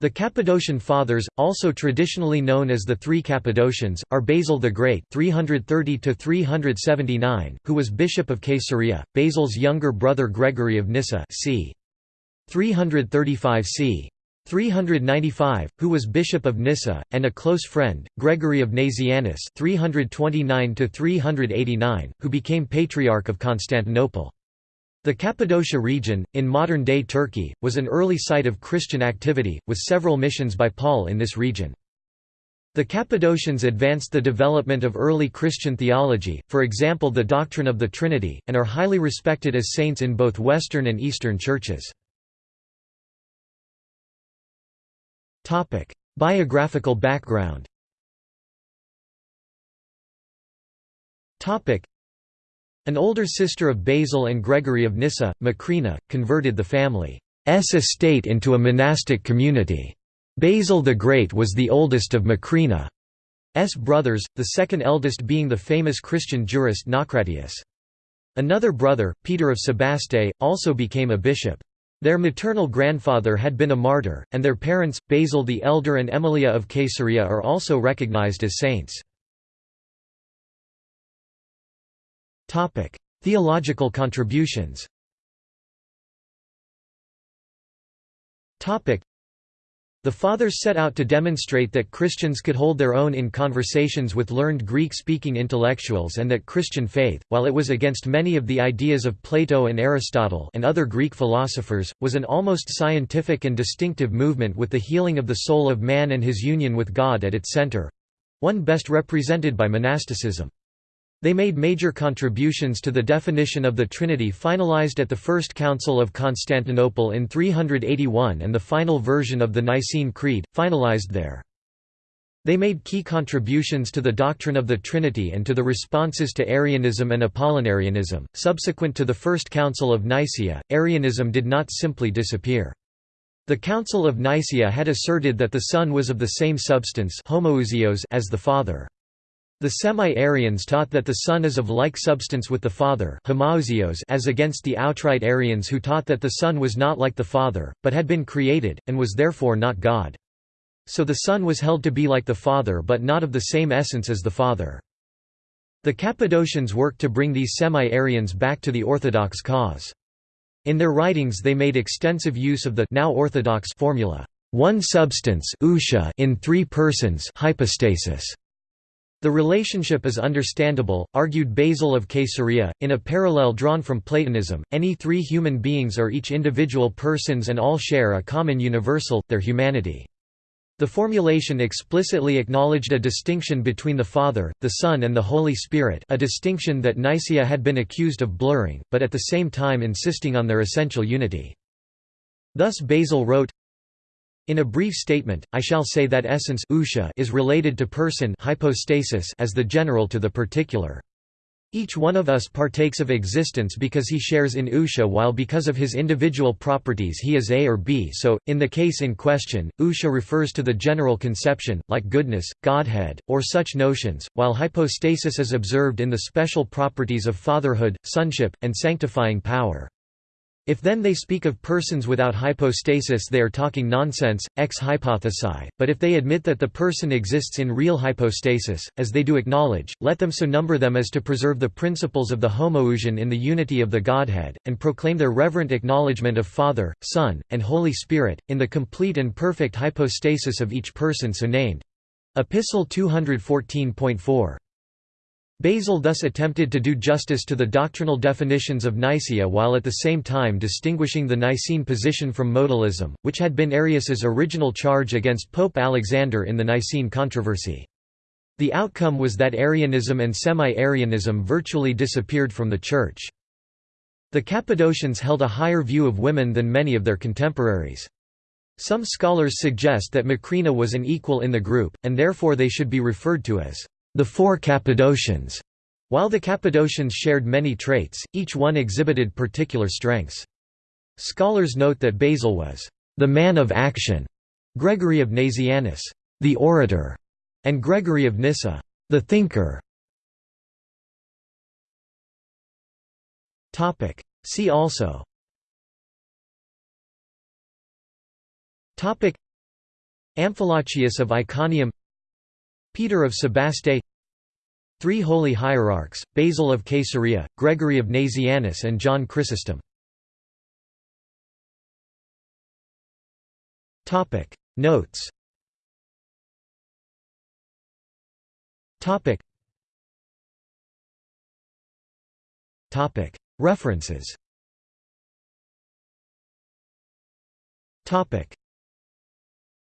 The Cappadocian Fathers, also traditionally known as the Three Cappadocians, are Basil the Great (330–379), who was bishop of Caesarea, Basil's younger brother Gregory of Nyssa c. 335 c. 395, who was bishop of Nyssa, and a close friend, Gregory of Nazianzus (329–389), who became patriarch of Constantinople. The Cappadocia region, in modern-day Turkey, was an early site of Christian activity, with several missions by Paul in this region. The Cappadocians advanced the development of early Christian theology, for example the doctrine of the Trinity, and are highly respected as saints in both Western and Eastern churches. Biographical background an older sister of Basil and Gregory of Nyssa, Macrina, converted the family's estate into a monastic community. Basil the Great was the oldest of Macrina's brothers, the second eldest being the famous Christian jurist Naucratius. Another brother, Peter of Sebaste, also became a bishop. Their maternal grandfather had been a martyr, and their parents, Basil the Elder and Emilia of Caesarea are also recognized as saints. Theological contributions. The Fathers set out to demonstrate that Christians could hold their own in conversations with learned Greek-speaking intellectuals and that Christian faith, while it was against many of the ideas of Plato and Aristotle and other Greek philosophers, was an almost scientific and distinctive movement with the healing of the soul of man and his union with God at its center—one best represented by monasticism. They made major contributions to the definition of the Trinity finalized at the First Council of Constantinople in 381 and the final version of the Nicene Creed, finalized there. They made key contributions to the doctrine of the Trinity and to the responses to Arianism and Apollinarianism. Subsequent to the First Council of Nicaea, Arianism did not simply disappear. The Council of Nicaea had asserted that the Son was of the same substance as the Father. The Semi-Arians taught that the Son is of like substance with the Father as against the outright Arians who taught that the Son was not like the Father, but had been created, and was therefore not God. So the Son was held to be like the Father but not of the same essence as the Father. The Cappadocians worked to bring these Semi-Arians back to the Orthodox cause. In their writings they made extensive use of the now orthodox formula, one substance in three persons hypostasis. The relationship is understandable, argued Basil of Caesarea, in a parallel drawn from Platonism, any three human beings are each individual persons and all share a common universal, their humanity. The formulation explicitly acknowledged a distinction between the Father, the Son and the Holy Spirit a distinction that Nicaea had been accused of blurring, but at the same time insisting on their essential unity. Thus Basil wrote, in a brief statement, I shall say that essence is related to person hypostasis as the general to the particular. Each one of us partakes of existence because he shares in ousia while because of his individual properties he is A or B so, in the case in question, ousia refers to the general conception, like goodness, godhead, or such notions, while hypostasis is observed in the special properties of fatherhood, sonship, and sanctifying power. If then they speak of persons without hypostasis they are talking nonsense, ex hypothesi, but if they admit that the person exists in real hypostasis, as they do acknowledge, let them so number them as to preserve the principles of the homoousion in the unity of the Godhead, and proclaim their reverent acknowledgement of Father, Son, and Holy Spirit, in the complete and perfect hypostasis of each person so named. Epistle 214.4 Basil thus attempted to do justice to the doctrinal definitions of Nicaea while at the same time distinguishing the Nicene position from modalism, which had been Arius's original charge against Pope Alexander in the Nicene controversy. The outcome was that Arianism and Semi-Arianism virtually disappeared from the Church. The Cappadocians held a higher view of women than many of their contemporaries. Some scholars suggest that Macrina was an equal in the group, and therefore they should be referred to as the Four Cappadocians. While the Cappadocians shared many traits, each one exhibited particular strengths. Scholars note that Basil was the man of action, Gregory of Nazianzus, the orator, and Gregory of Nyssa, the thinker. Topic. See also. Topic. Amphilochius of Iconium Peter of Sebaste Three Holy Hierarchs, Basil of Caesarea, Gregory of Nazianzus and John Chrysostom. Notes References